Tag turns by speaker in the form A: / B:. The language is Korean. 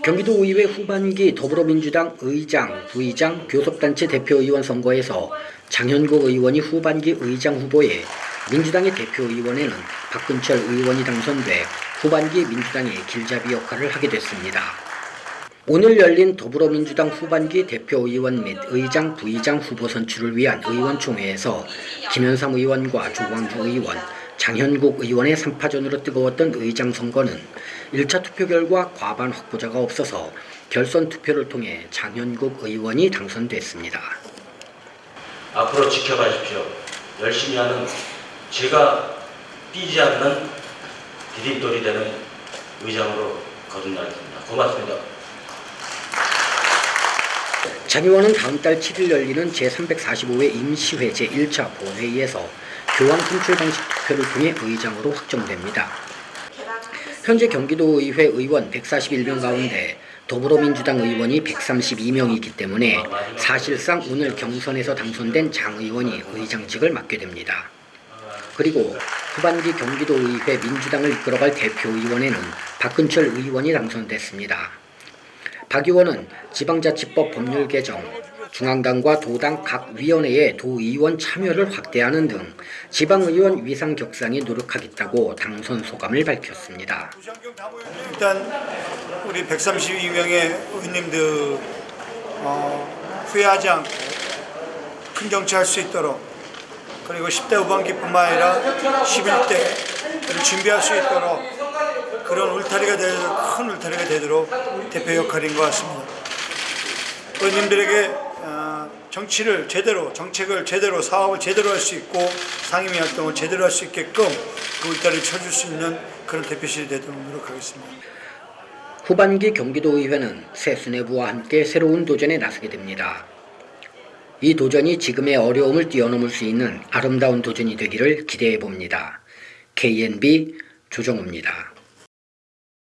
A: 경기도의회 후반기 더불어민주당 의장, 부의장, 교섭단체 대표의원 선거에서 장현국 의원이 후반기 의장 후보에 민주당의 대표의원에는 박근철 의원이 당선돼 후반기 민주당의 길잡이 역할을 하게 됐습니다. 오늘 열린 더불어민주당 후반기 대표의원 및 의장, 부의장 후보 선출을 위한 의원총회에서 김현삼 의원과 조광주 의원, 장현국 의원의 3파전으로 뜨거웠던 의장 선거는 1차 투표 결과 과반 확보자가 없어서 결선 투표를 통해 장현국 의원이 당선됐습니다.
B: 앞으로 지켜가십시오. 열심히 하는 제가 삐지 않는 디딤돌이 되는 의장으로 거듭나겠습니다. 고맙습니다.
A: 장 의원은 다음 달 7일 열리는 제345회 임시회 제1차 본회의에서 교황 선출 방식 투표를 통해 의장으로 확정됩니다. 현재 경기도의회 의원 141명 가운데 더불어민주당 의원이 132명이기 때문에 사실상 오늘 경선에서 당선된 장 의원이 의장직을 맡게 됩니다. 그리고 후반기 경기도의회 민주당을 이끌어갈 대표의원에는 박근철 의원이 당선됐습니다. 박 의원은 지방자치법 법률 개정, 중앙당과 도당 각 위원회의 도의원 참여를 확대하는 등 지방의원 위상 격상에 노력하겠다고 당선 소감을 밝혔습니다.
C: 일단 우리 132명의 의원님들 어, 후회하지 않고 큰 정치할 수 있도록 그리고 10대 후반기뿐만 아니라 11대를 준비할 수 있도록 그런 울타리가 되도록 큰 울타리가 되도록 대표 역할인 것 같습니다. 의원님들에게 어, 정치를 제대로 정책을 제대로 사업을 제대로 할 수 있고 상임위 활동을 제대로 할 수 있게끔 그 울타리를 쳐줄 수 있는 그런 대표실이 되도록 노력하겠습니다.
A: 후반기 경기도의회는 새 수뇌부와 함께 새로운 도전에 나서게 됩니다. 이 도전이 지금의 어려움을 뛰어넘을 수 있는 아름다운 도전이 되기를 기대해 봅니다. KNB 조정우입니다.